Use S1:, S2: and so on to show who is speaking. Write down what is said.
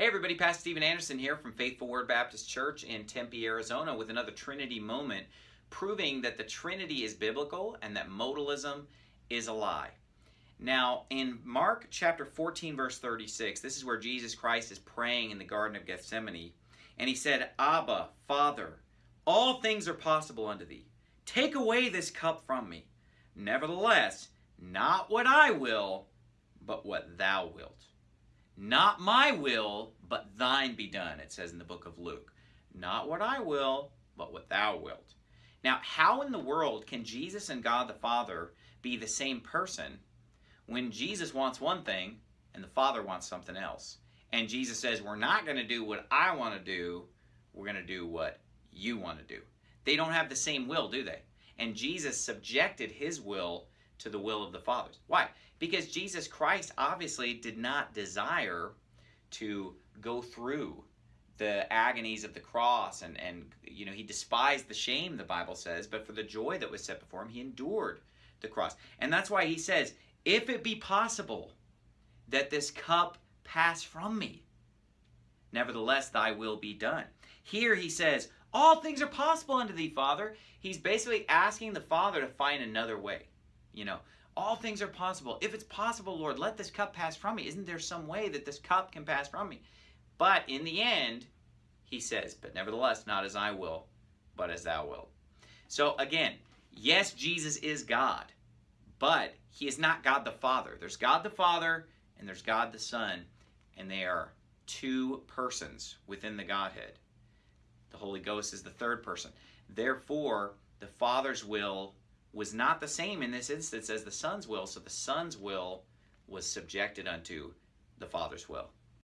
S1: Hey everybody, Pastor Steven Anderson here from Faithful Word Baptist Church in Tempe, Arizona with another Trinity moment proving that the Trinity is biblical and that modalism is a lie. Now, in Mark chapter 14 verse 36, this is where Jesus Christ is praying in the Garden of Gethsemane, and he said, Abba, Father, all things are possible unto thee. Take away this cup from me. Nevertheless, not what I will, but what thou wilt. Not my will, but thine be done, it says in the book of Luke. Not what I will, but what thou wilt. Now, how in the world can Jesus and God the Father be the same person when Jesus wants one thing and the Father wants something else? And Jesus says, We're not going to do what I want to do, we're going to do what you want to do. They don't have the same will, do they? And Jesus subjected his will to the will of the Father's. Why? Because Jesus Christ obviously did not desire to go through the agonies of the cross and, and you know he despised the shame the bible says but for the joy that was set before him he endured the cross and that's why he says if it be possible that this cup pass from me nevertheless thy will be done here he says all things are possible unto thee father he's basically asking the father to find another way you know, all things are possible. If it's possible, Lord, let this cup pass from me. Isn't there some way that this cup can pass from me? But in the end, he says, but nevertheless, not as I will, but as thou wilt. So again, yes, Jesus is God, but he is not God the Father. There's God the Father and there's God the Son, and they are two persons within the Godhead. The Holy Ghost is the third person. Therefore, the Father's will was not the same in this instance as the Son's will, so the Son's will was subjected unto the Father's will.